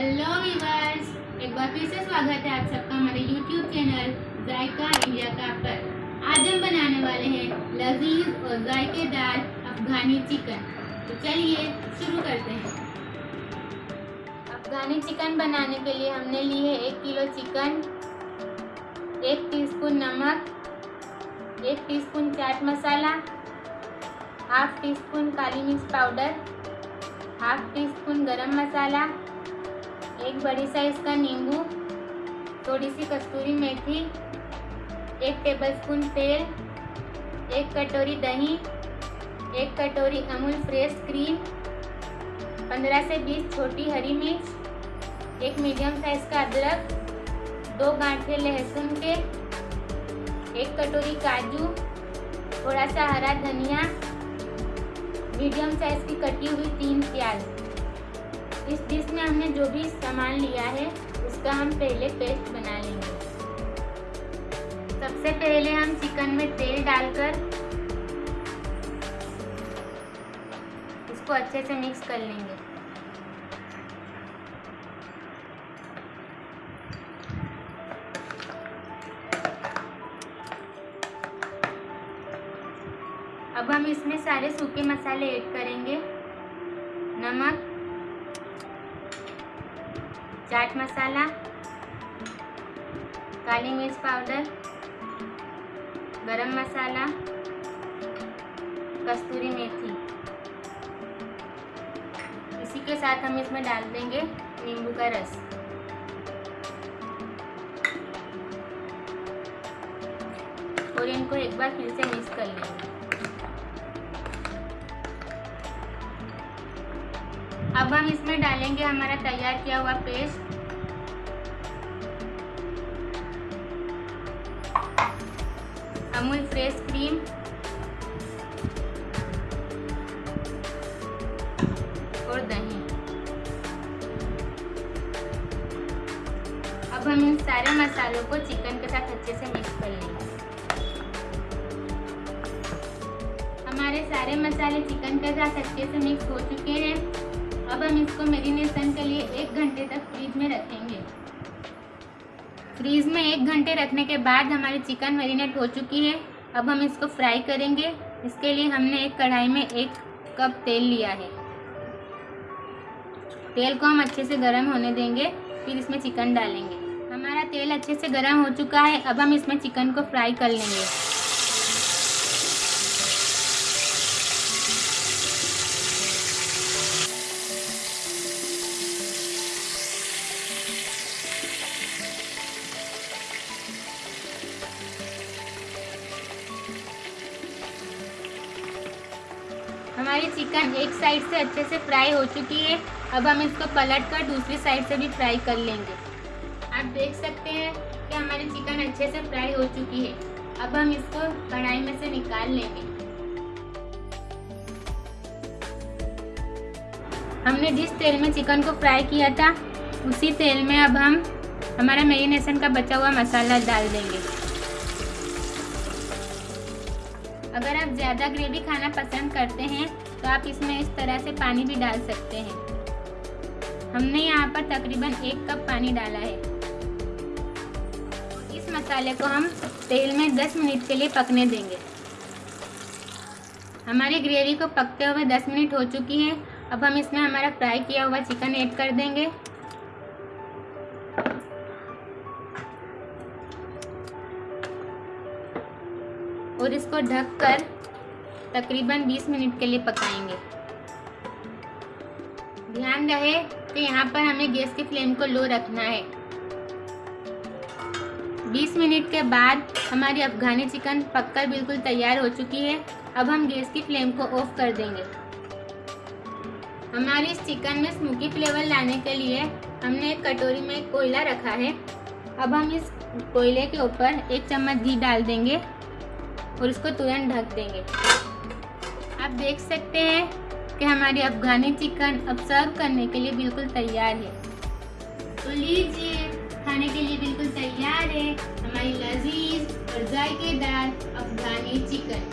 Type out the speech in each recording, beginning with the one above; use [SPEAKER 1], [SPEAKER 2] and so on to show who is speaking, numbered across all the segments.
[SPEAKER 1] Hello viewers एक बार फिर से स्वागत है आप सबका हमारे यूट्यूब चैनल जायका इंडिया का पर। आज हम बनाने वाले हैं लजीज और जायकेदार अफगानी चिकन तो चलिए शुरू करते हैं। अफगानी चिकन बनाने के लिए हमने ली है एक किलो चिकन एक टीस्पून नमक, एक teaspoon chaat masala half teaspoon काली मिर्च पाउडर हाफ़ टी स्पून गरम मसाला एक बड़ी साइज़ का नींबू थोड़ी सी कस्तूरी मेथी, एक टेबलस्पून तेल, एक कटोरी दही, एक कटोरी अमूल फ्रेश क्रीम, पंद्रह से बीस छोटी हरी मिर्च, एक मीडियम साइज़ का अदरक, दो गांठे लहसुन के, एक कटोरी काजू, थोड़ा सा हरा धनिया, मीडियम साइज़ की कटी हुई तीन प्याज। इस डिश में हमने जो भी सामान लिया है, उसका हम पहले पेस्ट बना लेंगे। सबसे पहले हम चिकन में तेल डालकर इसको अच्छे से मिक्स कर लेंगे। अब हम इसमें सारे सूखे मसाले ऐड करेंगे। नमक चाट मसाला, काली मिर्च पाउडर, गरम मसाला, कस्तूरी मेथी। इसी के साथ हम इसमें डाल देंगे नींबू का रस। और इनको एक बार फिर से मिक्स कर लेंगे। अब हम इसमें डालेंगे हमारा तैयार किया हुआ पेस्ट। Amul fresh cream. और दही। अब हम इन सारे मसालों को चिकन के साथ अच्छे से मिक्स कर लेंगे। हमारे सारे मसाले चिकन के साथ अच्छे से मिक्स हो चुके हैं। अब हम इसको मेरिनेशन के लिए एक घंटे तक फ्रीज में रखेंगे। फ्रीज में एक घंटे रखने के बाद हमारी चिकन मेरीनेट हो चुकी है। अब हम इसको फ्राई करेंगे। इसके लिए हमने एक कढ़ाई में एक कप तेल लिया है। तेल को हम अच्छे से गर्म होने देंगे, फिर इसमें चिकन डालेंगे। हमारा तेल अच्छे से गर्म हो चुका है। अब हम इसमें चिकन को फ्राई कर लेंगे। हमारी चिकन एक साइड से अच्छे से फ्राई हो चुकी है। अब हम इसको पलट कर दूसरी साइड से भी फ्राई कर लेंगे। आप देख सकते हैं कि हमारी चिकन अच्छे से फ्राई हो चुकी है। अब हम इसको कढ़ाई में से निकाल लेंगे। हमने जिस तेल में चिकन को फ्राई किया था, उसी तेल में अब हम हमारा मेरीनेशन का बचा हुआ मसाला डाल देंगे। अगर आप ज़्यादा ग्रेवी खाना पसंद करते तो आप इसमें इस तरह से पानी भी डाल सकते हैं। हमने यहाँ पर तकरीबन एक कप पानी डाला है। इस मसाले को हम तेल में 10 मिनट के लिए पकने देंगे। हमारी ग्रेवी को पकते हुए 10 मिनट हो चुकी है। अब हम इसमें हमारा फ्राई किया हुआ चिकन ऐड कर देंगे। और इसको ढककर तकरीबन 20 मिनट के लिए पकाएँगे। ध्यान रहे कि यहाँ पर हमें गैस की फ्लेम को लो रखना है। 20 मिनट के बाद हमारी अफगानी चिकन पककर बिल्कुल तैयार हो चुकी है। अब हम गैस की फ्लेम को ऑफ़ कर देंगे। हमारे इस चिकन में स्मोकी फ्लेवर लाने के लिए हमने एक कटोरी में कोयला रखा है। अब हम इस कोयले के ऊपर एक चम्मच घी डाल देंगे और इसको तुरंत ढक देंगे। आप देख सकते हैं कि हमारी अफगानी चिकन अब सर्व करने के लिए बिल्कुल तैयार है। तो लीजिए, खाने के लिए बिल्कुल तैयार है हमारी लजीज और जायकेदार अफगानी चिकन।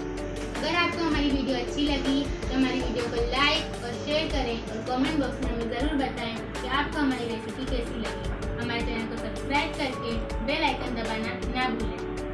[SPEAKER 1] अगर आपको हमारी वीडियो अच्छी लगी तो हमारी वीडियो को लाइक और शेयर करें और कमेंट बॉक्स में हमें ज़रूर बताएँ कि आपको हमारी रेसिपी कैसी लगी। हमारे चैनल को सब्सक्राइब करके बेल आइकन दबाना ना भूलें।